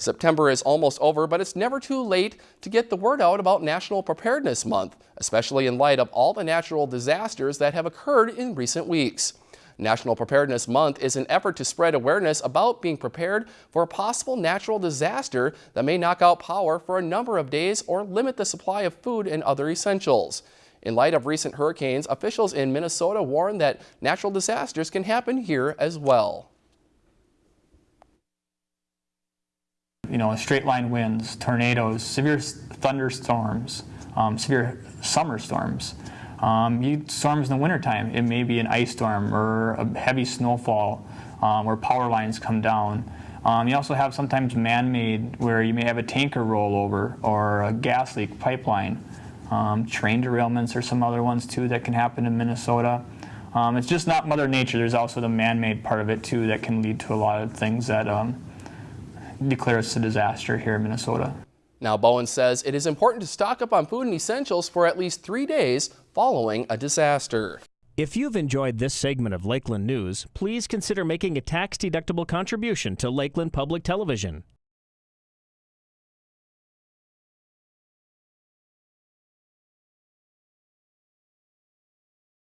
September is almost over, but it's never too late to get the word out about National Preparedness Month, especially in light of all the natural disasters that have occurred in recent weeks. National Preparedness Month is an effort to spread awareness about being prepared for a possible natural disaster that may knock out power for a number of days or limit the supply of food and other essentials. In light of recent hurricanes, officials in Minnesota warn that natural disasters can happen here as well. You know, straight line winds, tornadoes, severe thunderstorms, um, severe summer storms. Um, you, storms in the wintertime, it may be an ice storm or a heavy snowfall um, where power lines come down. Um, you also have sometimes man-made where you may have a tanker rollover or a gas leak pipeline. Um, train derailments are some other ones too that can happen in Minnesota. Um, it's just not Mother Nature. There's also the man-made part of it too that can lead to a lot of things that um, declare us a disaster here in Minnesota. Now, Bowen says it is important to stock up on food and essentials for at least three days following a disaster. If you've enjoyed this segment of Lakeland News, please consider making a tax-deductible contribution to Lakeland Public Television.